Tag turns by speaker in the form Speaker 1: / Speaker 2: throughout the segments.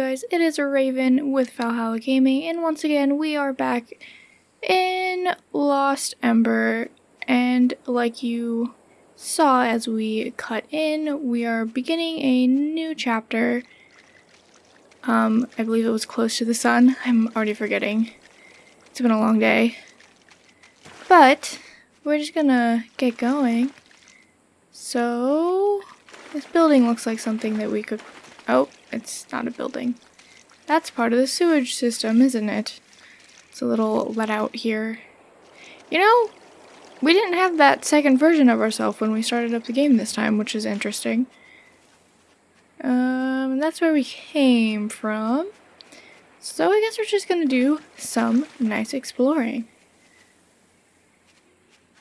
Speaker 1: guys? It is a Raven with Valhalla Gaming, and once again, we are back in Lost Ember, and like you saw as we cut in, we are beginning a new chapter. Um, I believe it was Close to the Sun. I'm already forgetting. It's been a long day. But, we're just gonna get going. So, this building looks like something that we could... Oh, it's not a building. That's part of the sewage system, isn't it? It's a little let out here. You know, we didn't have that second version of ourselves when we started up the game this time, which is interesting. Um, that's where we came from. So I guess we're just gonna do some nice exploring.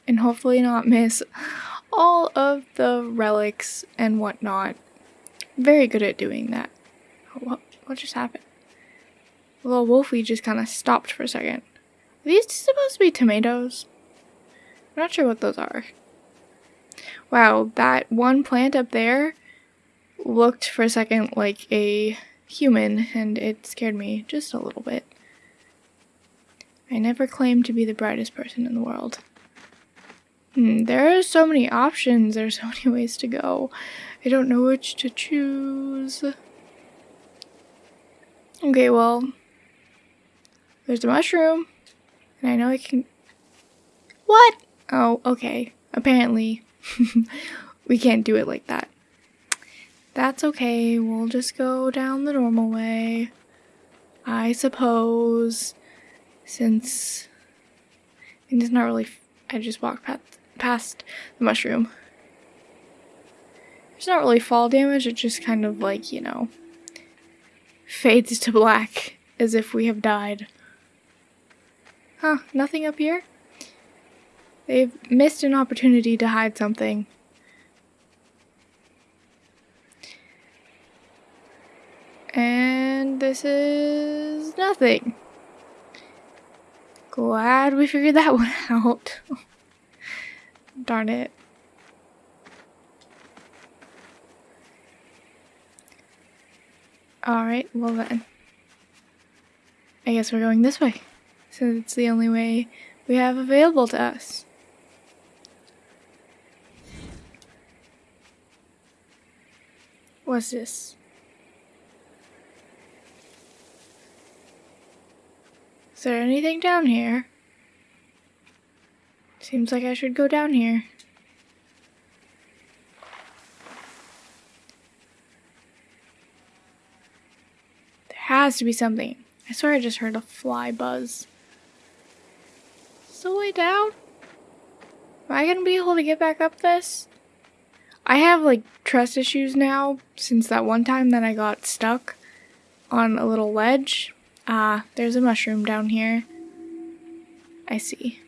Speaker 1: And hopefully not miss all of the relics and whatnot. Very good at doing that. What, what just happened? Little Wolfie just kind of stopped for a second. Are these supposed to be tomatoes? I'm not sure what those are. Wow, that one plant up there looked for a second like a human and it scared me just a little bit. I never claimed to be the brightest person in the world. Hmm, there are so many options. There's so many ways to go. I don't know which to choose. Okay, well, there's a mushroom, and I know I can... What? Oh, okay. Apparently, we can't do it like that. That's okay. We'll just go down the normal way. I suppose, since... it's not really... I just walked past past the mushroom. It's not really fall damage, it's just kind of like, you know, fades to black as if we have died. Huh, nothing up here? They've missed an opportunity to hide something. And this is nothing. Glad we figured that one out. Darn it. Alright, well then. I guess we're going this way. Since it's the only way we have available to us. What's this? Is there anything down here? Seems like I should go down here. Has to be something. I swear I just heard a fly buzz. Still way down? Am I gonna be able to get back up this? I have like trust issues now since that one time that I got stuck on a little ledge. Ah, there's a mushroom down here. I see.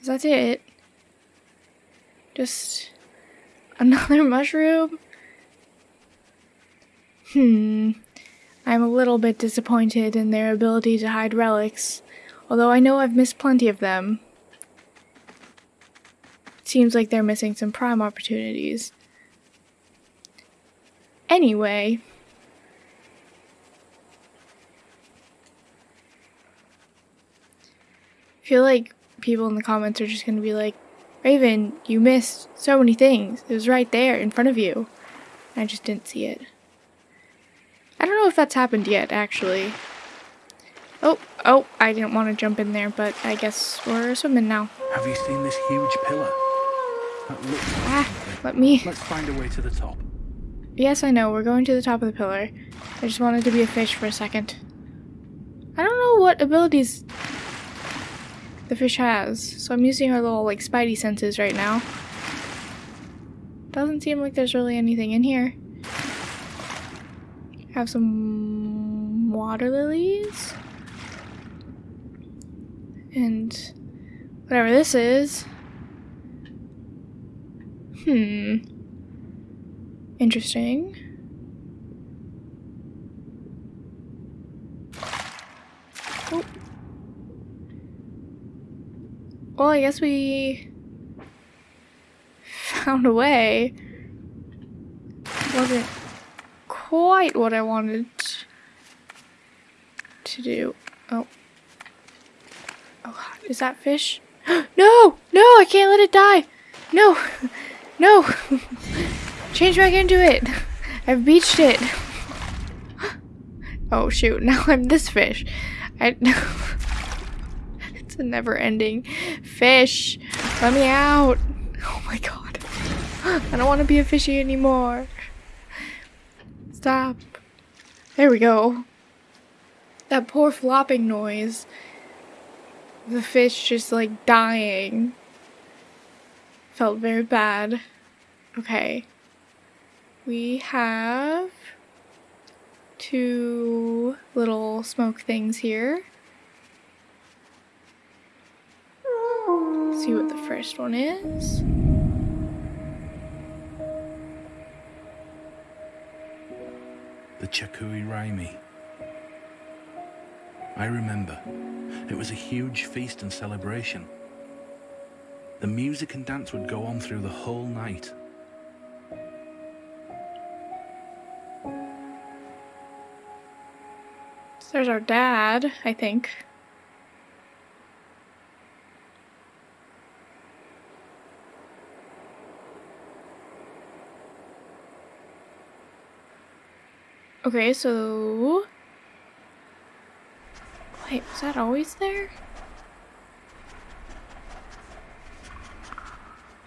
Speaker 1: Is that it? Just another mushroom? Hmm. I'm a little bit disappointed in their ability to hide relics, although I know I've missed plenty of them. Seems like they're missing some prime opportunities. Anyway. I feel like people in the comments are just going to be like, Raven, you missed so many things. It was right there in front of you. I just didn't see it. I don't know if that's happened yet, actually. Oh, oh, I didn't want to jump in there, but I guess we're swimming now.
Speaker 2: Have you seen this huge pillar?
Speaker 1: ah, let me...
Speaker 2: Let's find a way to the top.
Speaker 1: Yes, I know, we're going to the top of the pillar. I just wanted to be a fish for a second. I don't know what abilities the fish has. So I'm using her little like spidey senses right now. Doesn't seem like there's really anything in here. Have some water lilies. And whatever this is. Hmm. Interesting. Oh. Well, I guess we found a way. Wasn't quite what I wanted to do. Oh. Oh, god, is that fish? no! No, I can't let it die! No! No! Change back into it! I've beached it! Oh shoot, now I'm this fish. I It's a never ending fish. Let me out. Oh my god. I don't want to be a fishy anymore. Stop. There we go. That poor flopping noise. The fish just like dying. Felt very bad. Okay. We have two little smoke things here. see what the first one is.
Speaker 2: Chakui Raimi. I remember. It was a huge feast and celebration. The music and dance would go on through the whole night.
Speaker 1: There's our dad, I think. Okay, so... Wait, was that always there?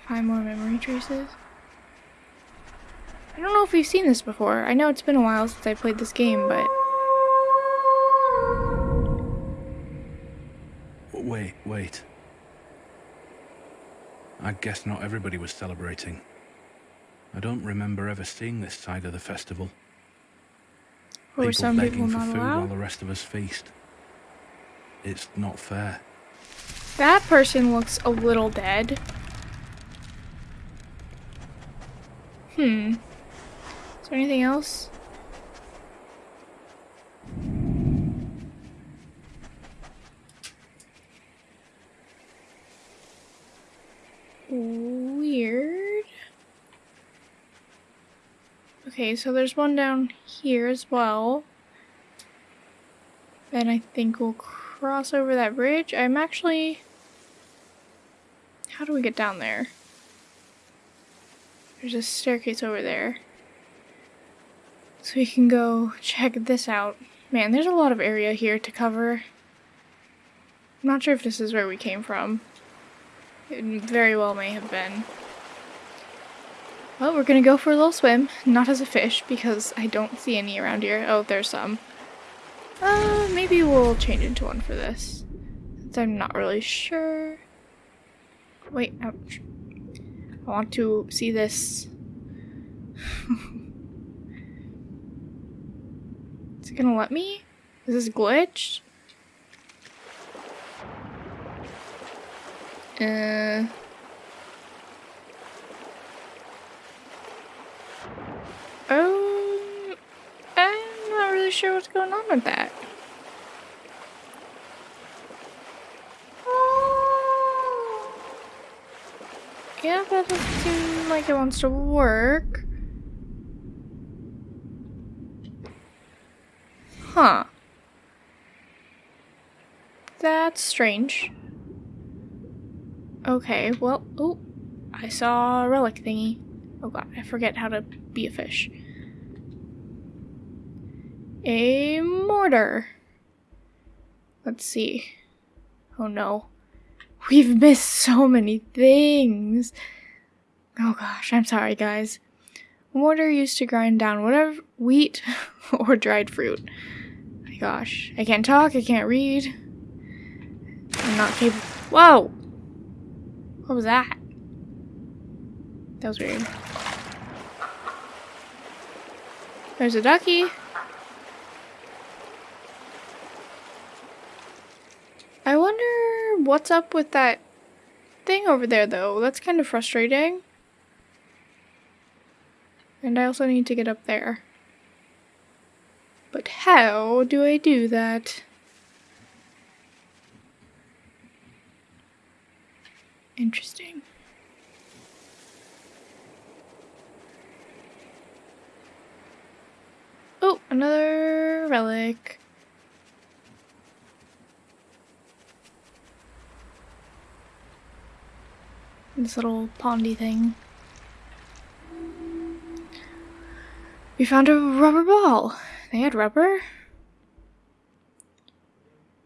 Speaker 1: Find more memory traces. I don't know if we've seen this before. I know it's been a while since I played this game, but...
Speaker 2: Wait, wait. I guess not everybody was celebrating. I don't remember ever seeing this side of the festival.
Speaker 1: Or
Speaker 2: people
Speaker 1: some
Speaker 2: begging
Speaker 1: people
Speaker 2: for food while the rest of us feast. It's not fair.
Speaker 1: That person looks a little dead. Hmm. Is there anything else? Weird. Okay, so there's one down here as well. Then I think we'll cross over that bridge. I'm actually... How do we get down there? There's a staircase over there. So we can go check this out. Man, there's a lot of area here to cover. I'm not sure if this is where we came from. It very well may have been. Well, we're gonna go for a little swim. Not as a fish, because I don't see any around here. Oh, there's some. Uh, maybe we'll change into one for this. Since I'm not really sure. Wait, ouch. I want to see this. Is it gonna let me? Is this glitched? Uh. Um, I'm not really sure what's going on with that. Yeah, that doesn't seem like it wants to work. Huh. That's strange. Okay, well, oh, I saw a relic thingy. Oh god, I forget how to be a fish. A mortar. Let's see. Oh no. We've missed so many things. Oh gosh, I'm sorry, guys. Mortar used to grind down whatever wheat or dried fruit. My gosh, I can't talk, I can't read. I'm not capable. Whoa! What was that? That was weird. There's a ducky. I wonder what's up with that thing over there, though. That's kind of frustrating. And I also need to get up there. But how do I do that? Interesting. Oh, another relic. This little pondy thing. We found a rubber ball. They had rubber?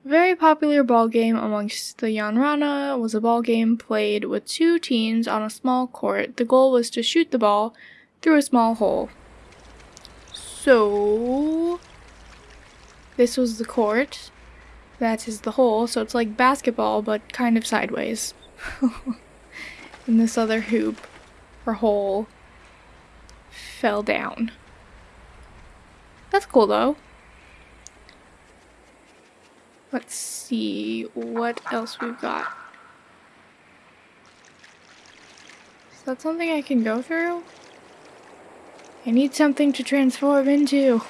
Speaker 1: Very popular ball game amongst the Yanrana was a ball game played with two teams on a small court. The goal was to shoot the ball through a small hole. So, this was the court. That is the hole, so it's like basketball, but kind of sideways. and this other hoop, or hole, fell down. That's cool though. Let's see what else we've got. Is that something I can go through? I need something to transform into.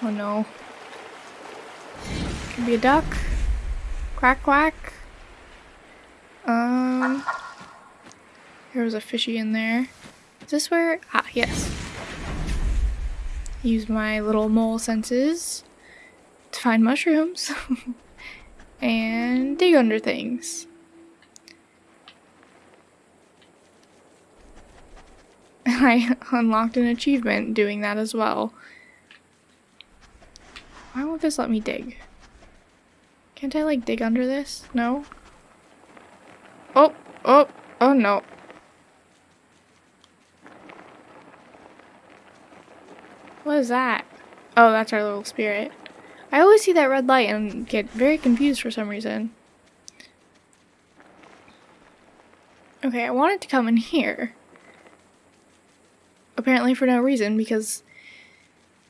Speaker 1: Oh no. Could be a duck. Quack quack. Um. There was a fishy in there. Is this where? Ah, yes. Use my little mole senses to find mushrooms and dig under things. I unlocked an achievement doing that as well. Why won't this let me dig? Can't I like dig under this? No? Oh, oh, oh no. What is that? Oh, that's our little spirit. I always see that red light and get very confused for some reason. Okay, I wanted to come in here. Apparently for no reason, because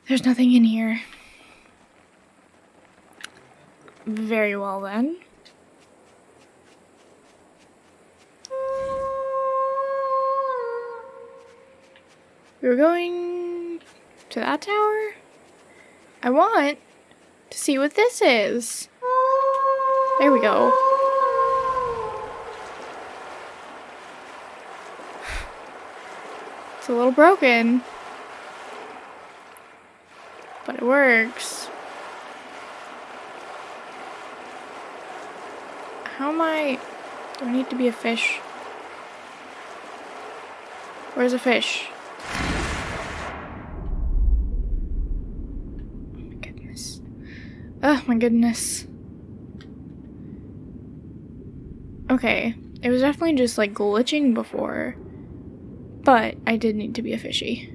Speaker 1: there's nothing in here. Very well then. We're going to that tower? I want to see what this is. There we go. It's a little broken. But it works. How am I... Do I need to be a fish? Where's a fish? Oh my goodness. Oh my goodness. Okay, it was definitely just like glitching before. But I did need to be a fishy.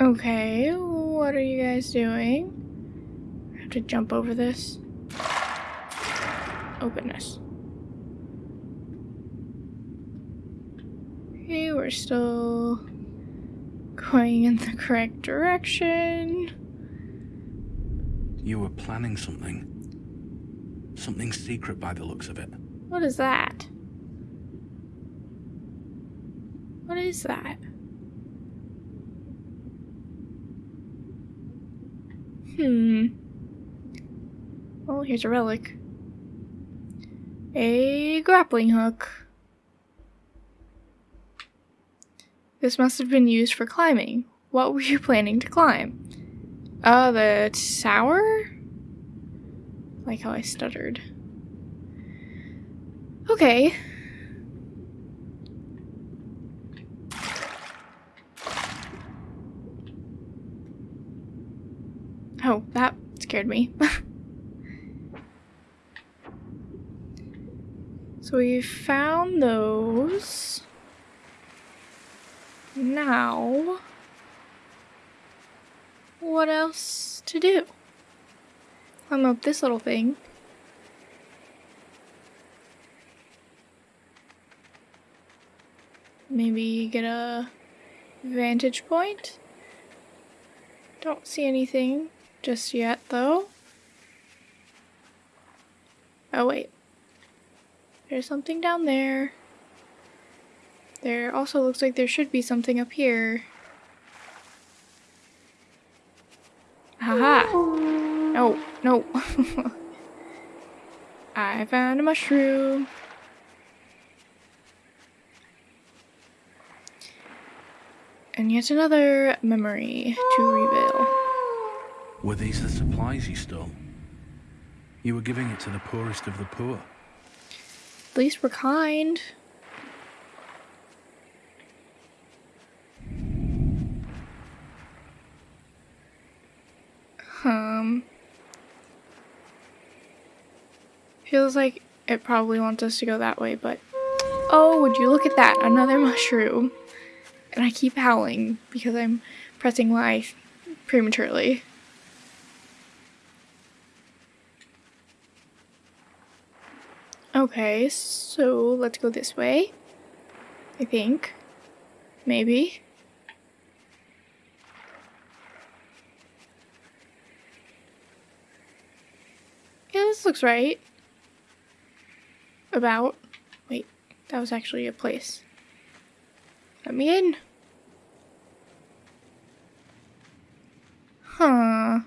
Speaker 1: Okay, what are you guys doing? I have to jump over this. Oh goodness. Okay, we're still going in the correct direction.
Speaker 2: You were planning something. Something secret by the looks of it.
Speaker 1: What is that? What is that? Hmm. Oh, here's a relic. A grappling hook. This must have been used for climbing. What were you planning to climb? Uh, the tower? Like how I stuttered. Okay. Oh, that scared me. so we found those. Now, what else to do? Climb up this little thing. Maybe get a vantage point. Don't see anything just yet, though. Oh, wait. There's something down there. There also looks like there should be something up here. Haha! No, no. I found a mushroom. And yet another memory to reveal.
Speaker 2: Were these the supplies you stole? You were giving it to the poorest of the poor.
Speaker 1: At least we're kind. Feels like it probably wants us to go that way, but. Oh, would you look at that? Another mushroom. And I keep howling because I'm pressing Y prematurely. Okay, so let's go this way. I think. Maybe. Yeah, this looks right. About. Wait, that was actually a place. Let me in. Huh.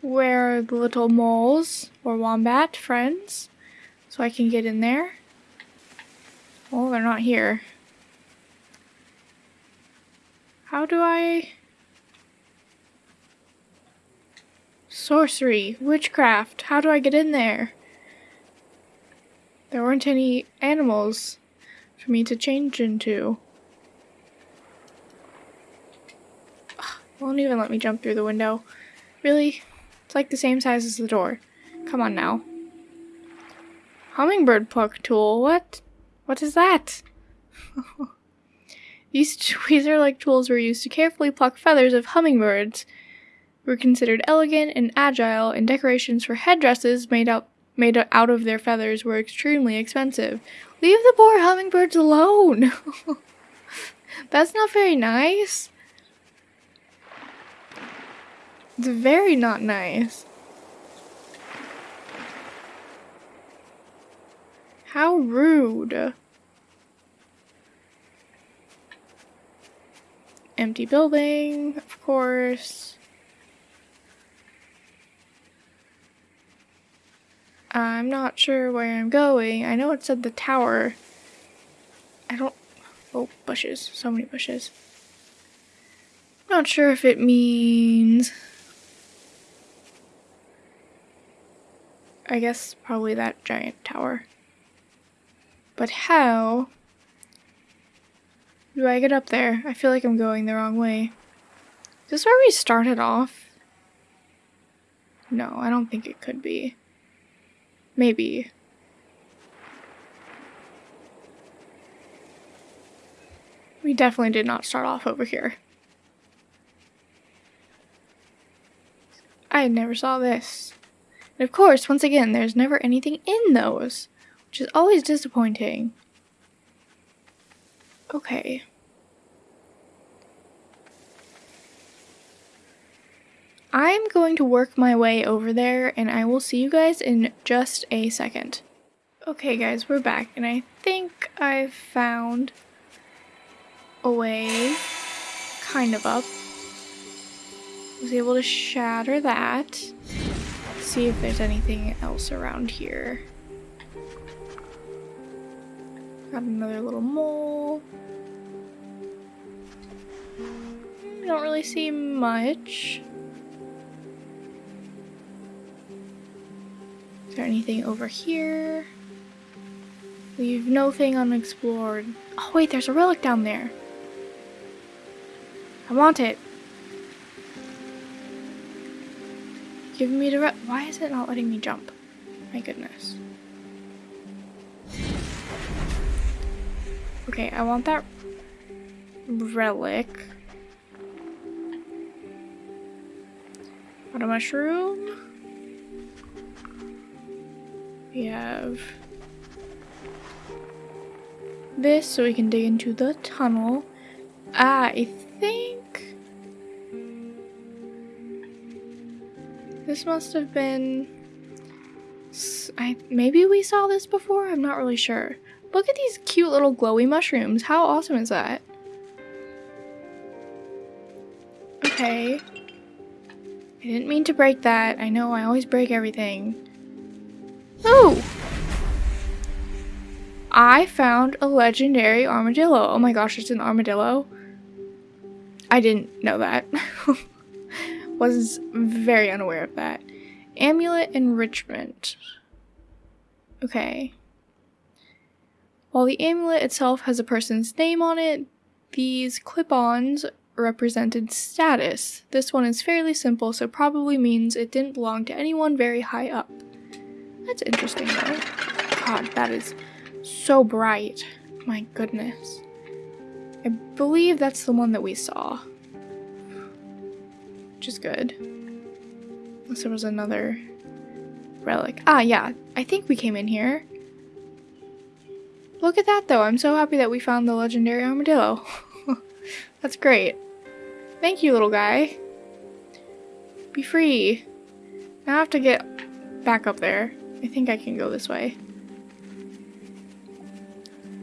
Speaker 1: Where are the little moles or wombat friends? So I can get in there. Oh, they're not here. How do I... Sorcery, witchcraft, how do I get in there? There weren't any animals for me to change into. Won't even let me jump through the window. Really? It's like the same size as the door. Come on now. Hummingbird pluck tool. What? What is that? These tweezer-like tools were used to carefully pluck feathers of hummingbirds. Were considered elegant and agile, in decorations for headdresses made out made out of their feathers were extremely expensive. Leave the poor hummingbirds alone. That's not very nice. It's very not nice. How rude. Empty building, of course. I'm not sure where I'm going. I know it said the tower. I don't... Oh, bushes. So many bushes. Not sure if it means... I guess probably that giant tower. But how do I get up there? I feel like I'm going the wrong way. Is this where we started off? No, I don't think it could be. Maybe. We definitely did not start off over here. I never saw this. And of course, once again, there's never anything in those, which is always disappointing. Okay. I'm going to work my way over there and I will see you guys in just a second. Okay guys, we're back and I think I've found a way kind of up. I Was able to shatter that see if there's anything else around here. Got another little mole. I Don't really see much. There anything over here? Leave nothing unexplored. Oh wait, there's a relic down there. I want it. Give me the Why is it not letting me jump? My goodness. Okay, I want that relic. Got a mushroom. We have this so we can dig into the tunnel. Ah, I think This must have been... I, maybe we saw this before? I'm not really sure. Look at these cute little glowy mushrooms. How awesome is that? Okay. I didn't mean to break that. I know I always break everything. Oh! I found a legendary armadillo. Oh my gosh, it's an armadillo. I didn't know that. Was very unaware of that. Amulet enrichment. Okay. While the amulet itself has a person's name on it, these clip-ons represented status. This one is fairly simple, so probably means it didn't belong to anyone very high up. That's interesting though. God, that is so bright. My goodness. I believe that's the one that we saw. Which is good. Unless there was another relic. Ah, yeah. I think we came in here. Look at that though. I'm so happy that we found the legendary armadillo. That's great. Thank you, little guy. Be free. Now I have to get back up there. I think I can go this way.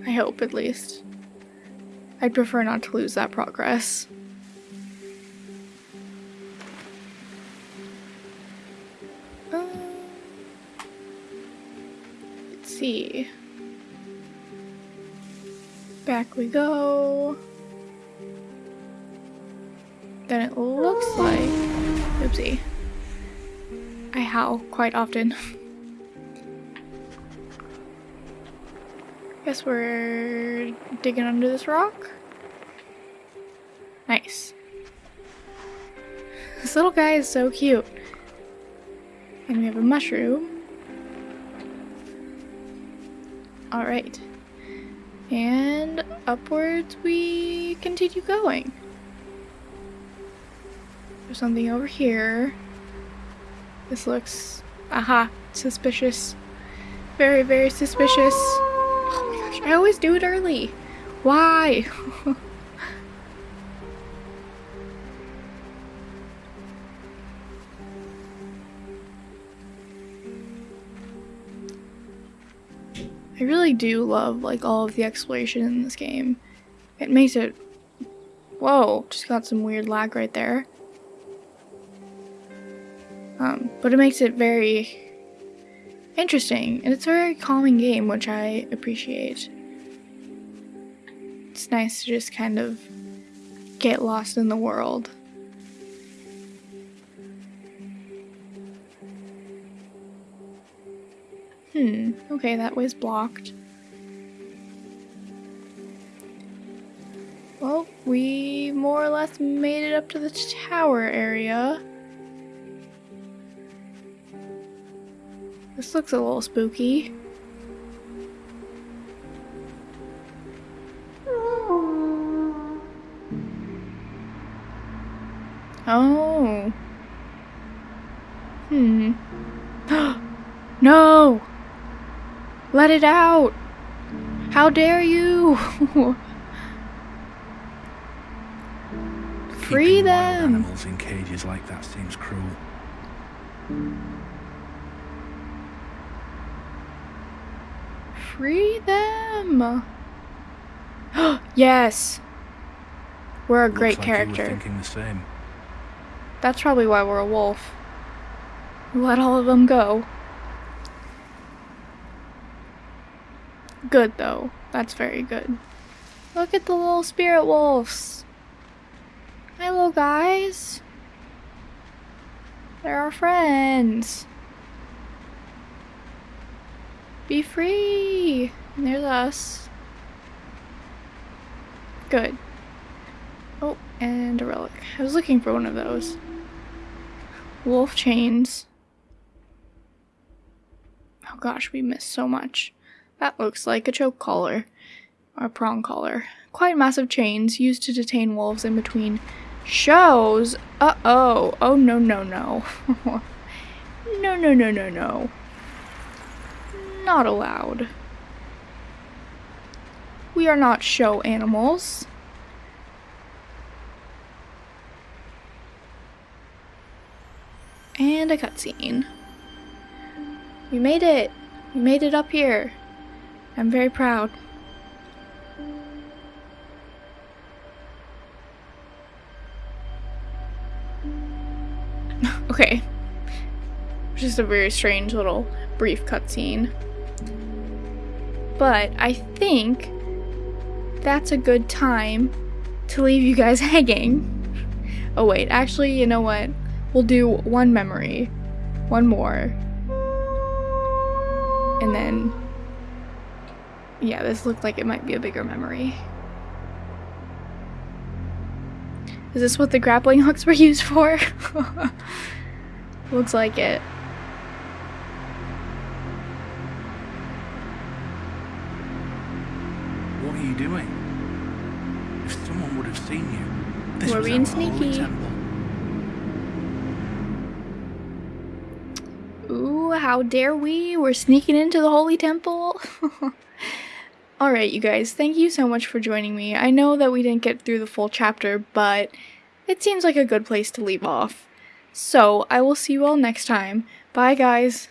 Speaker 1: I hope, at least. I'd prefer not to lose that progress. Uh, let's see. Back we go. Then it looks like... Oopsie. I howl quite often. Guess we're digging under this rock. Nice. This little guy is so cute. And we have a mushroom. Alright. And upwards we continue going. There's something over here. This looks, aha, suspicious. Very, very suspicious. I always do it early. Why? I really do love like all of the exploration in this game. It makes it... Whoa, just got some weird lag right there. Um, but it makes it very interesting, and it's a very calming game, which I appreciate. It's nice to just kind of get lost in the world. Hmm, okay, that way's blocked. Well, we more or less made it up to the tower area. This looks a little spooky. Oh. Hmm. no! Let it out! How dare you! Free
Speaker 2: Keeping
Speaker 1: them!
Speaker 2: Animals in cages like that seems cruel.
Speaker 1: Free them! yes! We're a great
Speaker 2: Looks like you were
Speaker 1: character. That's probably why we're a wolf. Let all of them go. Good though. That's very good. Look at the little spirit wolves. Hello guys. They're our friends. Be free. And there's us. Good. Oh, and a relic. I was looking for one of those. Wolf chains. Oh gosh, we missed so much. That looks like a choke collar. Or prong collar. Quite massive chains used to detain wolves in between shows. Uh-oh. Oh, no, no, no. no, no, no, no, no. Not allowed. We are not show animals. And a cutscene. We made it! We made it up here. I'm very proud. okay. Just a very strange little brief cutscene. But I think that's a good time to leave you guys hanging. Oh wait, actually, you know what? We'll do one memory. One more. And then... Yeah, this looked like it might be a bigger memory. Is this what the grappling hooks were used for? Looks like it.
Speaker 2: What are you doing? If someone would have seen you, this
Speaker 1: We're
Speaker 2: was
Speaker 1: being sneaky.
Speaker 2: temple.
Speaker 1: How dare we? We're sneaking into the Holy Temple. Alright, you guys, thank you so much for joining me. I know that we didn't get through the full chapter, but it seems like a good place to leave off. So, I will see you all next time. Bye, guys.